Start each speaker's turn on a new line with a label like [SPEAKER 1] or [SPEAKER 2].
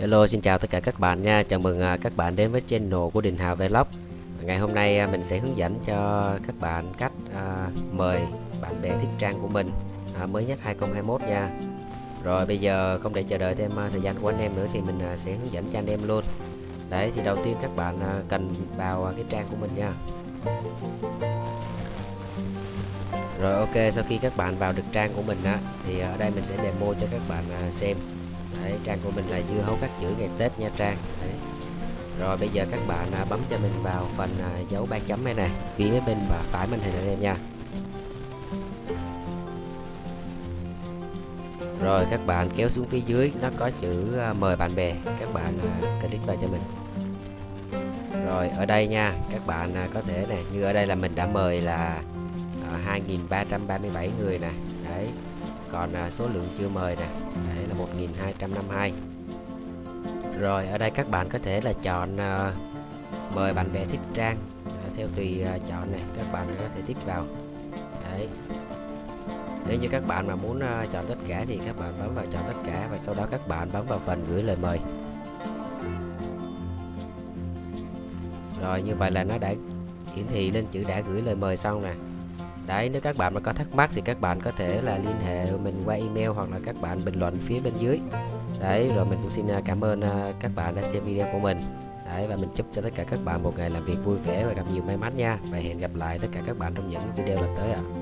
[SPEAKER 1] Hello xin chào tất cả các bạn nha. Chào mừng à, các bạn đến với channel của Đình Hào Vlog. Ngày hôm nay à, mình sẽ hướng dẫn cho các bạn cách uh, mời bạn bè thích trang của mình uh, mới nhất 2021 nha. Rồi bây giờ không để chờ đợi thêm thời gian của anh em nữa thì mình sẽ hướng dẫn cho anh em luôn. Đấy thì đầu tiên các bạn cần vào à, cái trang của mình nha. Rồi ok sau khi các bạn vào được trang của mình á thì ở đây mình sẽ demo cho các bạn xem. Đấy, trang của mình là dưa hấu cắt chữ ngày Tết nha Trang. Đấy. Rồi bây giờ các bạn à, bấm cho mình vào phần à, dấu ba chấm này này phía bên và phải màn hình anh em nha. Rồi các bạn kéo xuống phía dưới nó có chữ à, mời bạn bè. Các bạn à, click vào cho mình. Rồi ở đây nha các bạn à, có thể này như ở đây là mình đã mời là à, 2.337 người nè. Đấy còn à, số lượng chưa mời nè. Đấy là 1252 rồi, ở đây các bạn có thể là chọn à, mời bạn bè thích trang à, theo tùy chọn này các bạn có thể thích vào. Đấy. Nếu như các bạn mà muốn chọn tất cả thì các bạn bấm vào chọn tất cả và sau đó các bạn bấm vào phần gửi lời mời. Rồi, như vậy là nó đã hiển thị lên chữ đã gửi lời mời xong nè. Đấy, nếu các bạn mà có thắc mắc thì các bạn có thể là liên hệ mình qua email hoặc là các bạn bình luận phía bên dưới. Đấy, rồi mình cũng xin à, cảm ơn à, các bạn đã xem video của mình. Đấy, và mình chúc cho tất cả các bạn một ngày làm việc vui vẻ và gặp nhiều may mắn nha. Và hẹn gặp lại tất cả các bạn trong những video lần tới ạ. À.